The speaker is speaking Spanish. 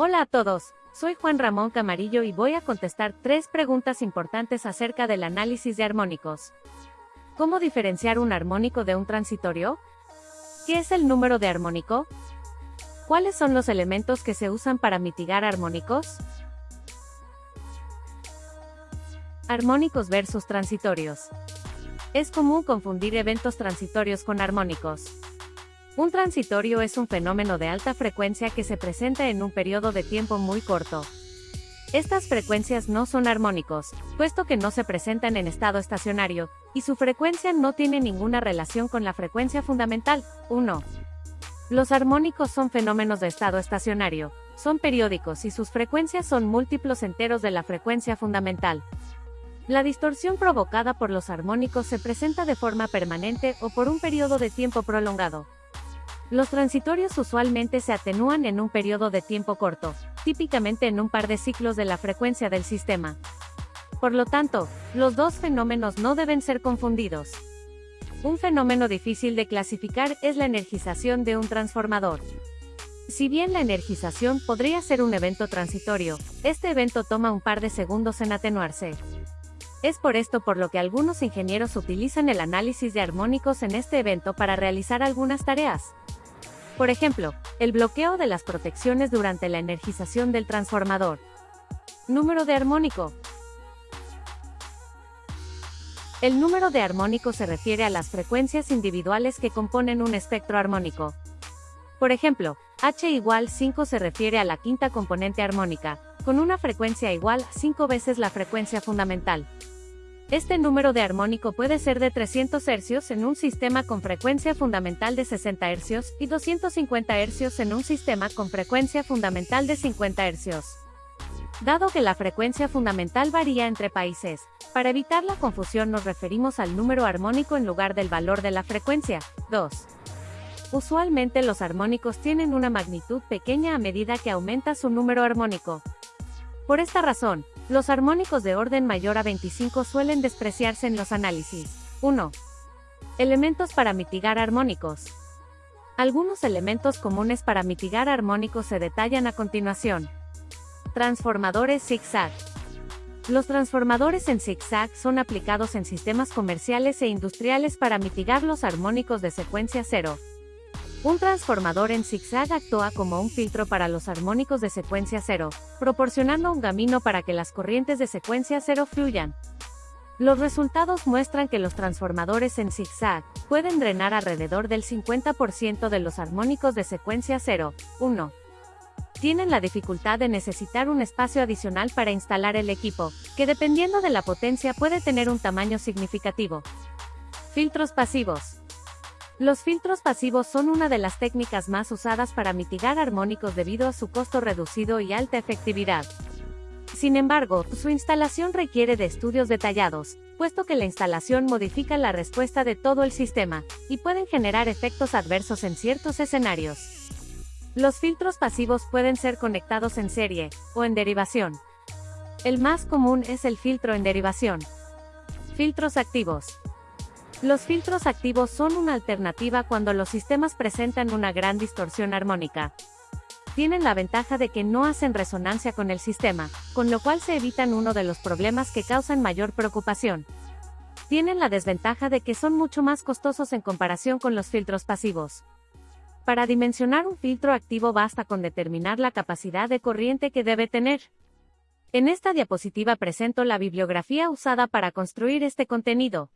Hola a todos, soy Juan Ramón Camarillo y voy a contestar tres preguntas importantes acerca del análisis de armónicos. ¿Cómo diferenciar un armónico de un transitorio? ¿Qué es el número de armónico? ¿Cuáles son los elementos que se usan para mitigar armónicos? Armónicos versus transitorios. Es común confundir eventos transitorios con armónicos. Un transitorio es un fenómeno de alta frecuencia que se presenta en un periodo de tiempo muy corto. Estas frecuencias no son armónicos, puesto que no se presentan en estado estacionario, y su frecuencia no tiene ninguna relación con la frecuencia fundamental, 1. Los armónicos son fenómenos de estado estacionario, son periódicos y sus frecuencias son múltiplos enteros de la frecuencia fundamental. La distorsión provocada por los armónicos se presenta de forma permanente o por un periodo de tiempo prolongado. Los transitorios usualmente se atenúan en un periodo de tiempo corto, típicamente en un par de ciclos de la frecuencia del sistema. Por lo tanto, los dos fenómenos no deben ser confundidos. Un fenómeno difícil de clasificar es la energización de un transformador. Si bien la energización podría ser un evento transitorio, este evento toma un par de segundos en atenuarse. Es por esto por lo que algunos ingenieros utilizan el análisis de armónicos en este evento para realizar algunas tareas. Por ejemplo, el bloqueo de las protecciones durante la energización del transformador. Número de armónico. El número de armónico se refiere a las frecuencias individuales que componen un espectro armónico. Por ejemplo, H igual 5 se refiere a la quinta componente armónica, con una frecuencia igual 5 veces la frecuencia fundamental. Este número de armónico puede ser de 300 Hz en un sistema con frecuencia fundamental de 60 Hz y 250 Hz en un sistema con frecuencia fundamental de 50 Hz. Dado que la frecuencia fundamental varía entre países, para evitar la confusión nos referimos al número armónico en lugar del valor de la frecuencia. 2. Usualmente los armónicos tienen una magnitud pequeña a medida que aumenta su número armónico. Por esta razón, los armónicos de orden mayor a 25 suelen despreciarse en los análisis. 1. Elementos para mitigar armónicos. Algunos elementos comunes para mitigar armónicos se detallan a continuación. Transformadores zigzag. Los transformadores en zigzag son aplicados en sistemas comerciales e industriales para mitigar los armónicos de secuencia cero, un transformador en zigzag actúa como un filtro para los armónicos de secuencia cero, proporcionando un camino para que las corrientes de secuencia cero fluyan. Los resultados muestran que los transformadores en zigzag pueden drenar alrededor del 50% de los armónicos de secuencia 0, 1. Tienen la dificultad de necesitar un espacio adicional para instalar el equipo, que dependiendo de la potencia puede tener un tamaño significativo. Filtros pasivos. Los filtros pasivos son una de las técnicas más usadas para mitigar armónicos debido a su costo reducido y alta efectividad. Sin embargo, su instalación requiere de estudios detallados, puesto que la instalación modifica la respuesta de todo el sistema, y pueden generar efectos adversos en ciertos escenarios. Los filtros pasivos pueden ser conectados en serie, o en derivación. El más común es el filtro en derivación. Filtros activos. Los filtros activos son una alternativa cuando los sistemas presentan una gran distorsión armónica. Tienen la ventaja de que no hacen resonancia con el sistema, con lo cual se evitan uno de los problemas que causan mayor preocupación. Tienen la desventaja de que son mucho más costosos en comparación con los filtros pasivos. Para dimensionar un filtro activo basta con determinar la capacidad de corriente que debe tener. En esta diapositiva presento la bibliografía usada para construir este contenido.